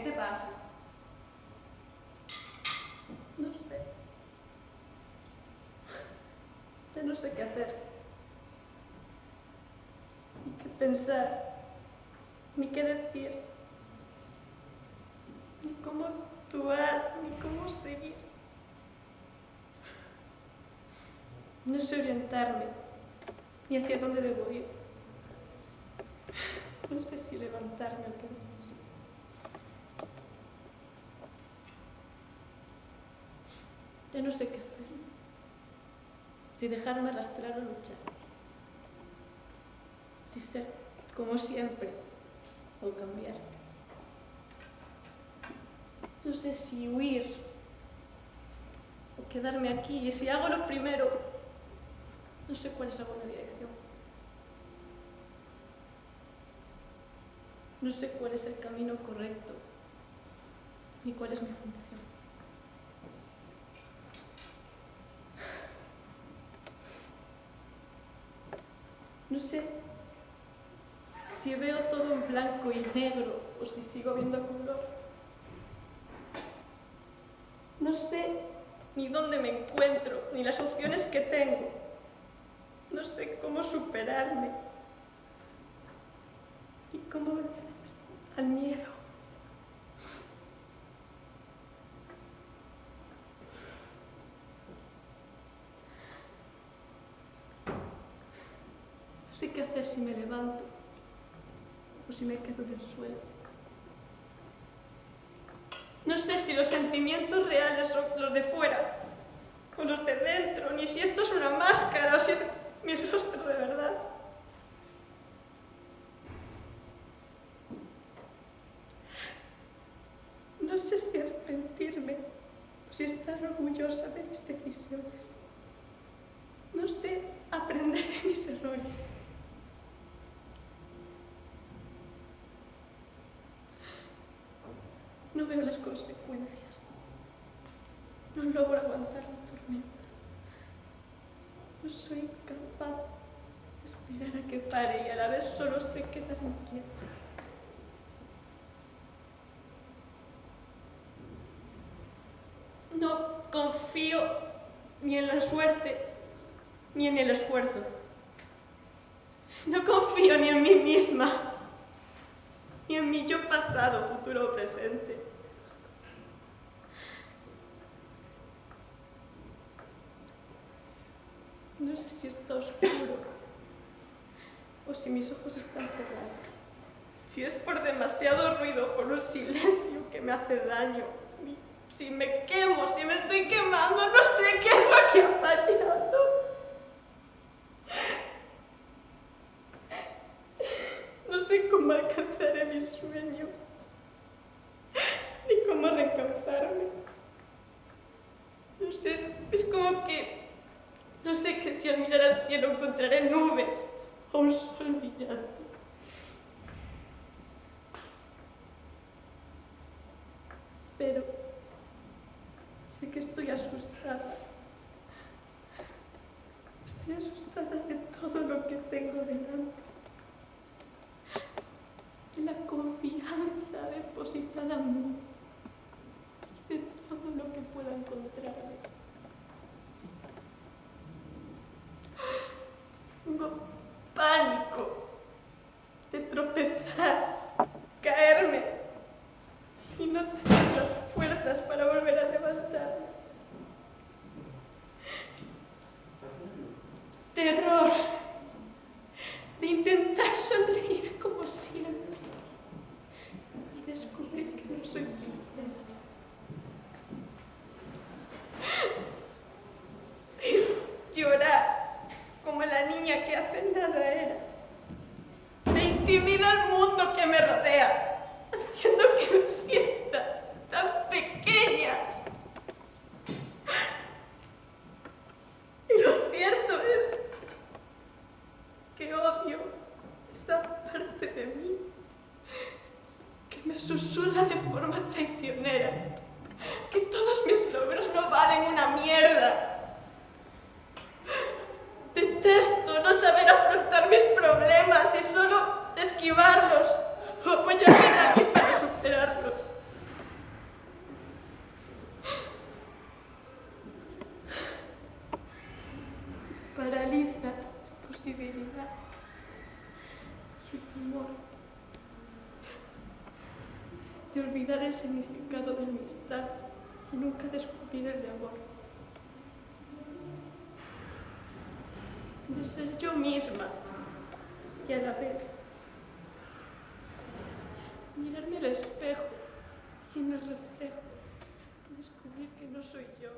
¿Qué te pasa? No sé. Ya no sé qué hacer. Ni qué pensar. Ni qué decir. Ni cómo actuar. Ni cómo seguir. No sé orientarme. Ni hacia dónde debo ir. No sé si levantarme o quedarme Ya no sé qué hacer. Si dejarme arrastrar o luchar. Si ser como siempre o cambiar. No sé si huir o quedarme aquí. Y si hago lo primero, no sé cuál es la buena dirección. No sé cuál es el camino correcto, ni cuál es mi función. No sé si veo todo en blanco y negro o si sigo viendo color. No sé ni dónde me encuentro, ni las opciones que tengo. No sé cómo superarme y cómo vencer al miedo. Sé qué hacer si me levanto o si me quedo en el suelo. No sé si los sentimientos reales son los de fuera o los de dentro, ni si esto es una máscara o si es mi rostro de verdad. No sé si arrepentirme o si estar orgullosa de mis decisiones. No sé aprender de mis errores. No veo las consecuencias. No logro aguantar la tormenta. No soy capaz de esperar a que pare y a la vez solo sé quedarme quieta. No confío ni en la suerte ni en el esfuerzo. No confío ni en mí misma, ni en mi yo pasado, futuro o presente. No sé si está oscuro o si mis ojos están cerrados. Si es por demasiado ruido, por un silencio que me hace daño. Si me quemo, si me estoy quemando, no sé qué es lo que ha fallado. No sé cómo alcanzaré mi sueño, ni cómo reencauzarme. No sé, es, es como que no sé que si al mirar al cielo encontraré nubes o un sol brillante. Pero sé que estoy asustada. Estoy asustada de todo lo que tengo delante. De la confianza depositada en mí. De todo lo que pueda encontrarme. Tengo pánico de tropezar, caerme y no tener las fuerzas para volver a levantarme. Terror susurra de forma traicionera que todos mis logros no valen una mierda. Detesto no saber afrontar mis problemas y solo esquivarlos o apoyarme en alguien para superarlos. Paraliza posibilidad y el temor de olvidar el significado de amistad y nunca descubrir el de amor. De ser yo misma y a la vez mirarme al espejo y en el reflejo descubrir que no soy yo.